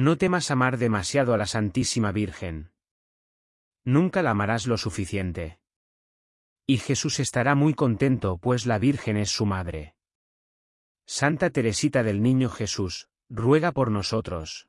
No temas amar demasiado a la Santísima Virgen. Nunca la amarás lo suficiente. Y Jesús estará muy contento pues la Virgen es su madre. Santa Teresita del Niño Jesús, ruega por nosotros.